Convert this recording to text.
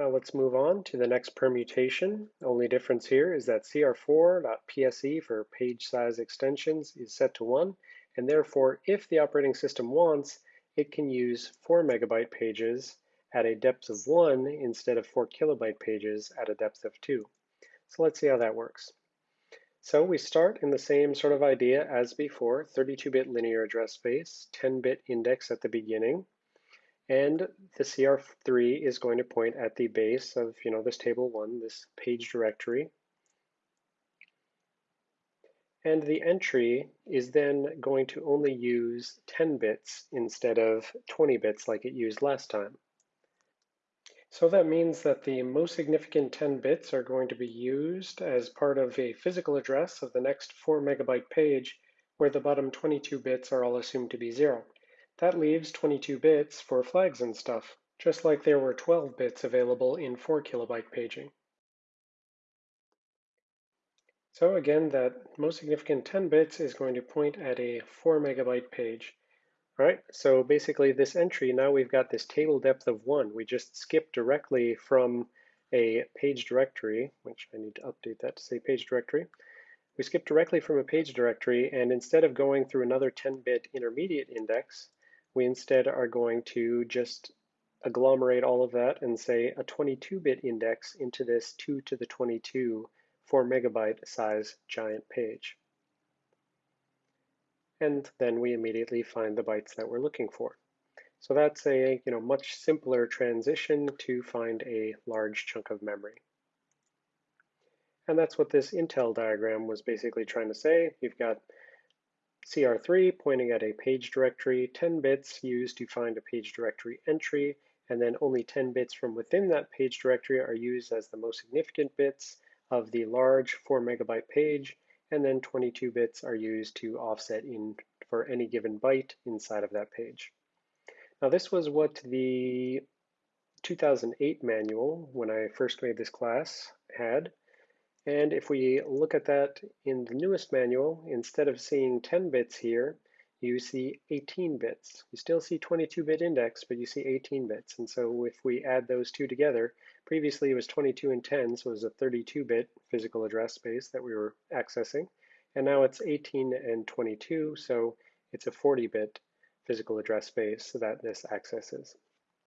Now let's move on to the next permutation. Only difference here is that cr4.pse for page size extensions is set to 1, and therefore if the operating system wants, it can use 4 megabyte pages at a depth of 1 instead of 4 kilobyte pages at a depth of 2. So let's see how that works. So we start in the same sort of idea as before, 32-bit linear address space, 10-bit index at the beginning, and the CR3 is going to point at the base of, you know, this table one, this page directory. And the entry is then going to only use 10 bits instead of 20 bits like it used last time. So that means that the most significant 10 bits are going to be used as part of a physical address of the next 4 megabyte page where the bottom 22 bits are all assumed to be zero. That leaves 22 bits for flags and stuff, just like there were 12 bits available in 4 kilobyte paging. So again, that most significant 10 bits is going to point at a 4 megabyte page. All right, so basically this entry, now we've got this table depth of 1. We just skip directly from a page directory, which I need to update that to say page directory. We skip directly from a page directory, and instead of going through another 10-bit intermediate index, we instead are going to just agglomerate all of that and say a 22-bit index into this 2 to the 22 4 megabyte size giant page. And then we immediately find the bytes that we're looking for. So that's a you know much simpler transition to find a large chunk of memory. And that's what this Intel diagram was basically trying to say. You've got CR3 pointing at a page directory, 10 bits used to find a page directory entry, and then only 10 bits from within that page directory are used as the most significant bits of the large 4 megabyte page, and then 22 bits are used to offset in for any given byte inside of that page. Now this was what the 2008 manual, when I first made this class, had. And if we look at that in the newest manual, instead of seeing 10 bits here, you see 18 bits. You still see 22-bit index, but you see 18 bits. And so if we add those two together, previously it was 22 and 10, so it was a 32-bit physical address space that we were accessing. And now it's 18 and 22, so it's a 40-bit physical address space that this accesses.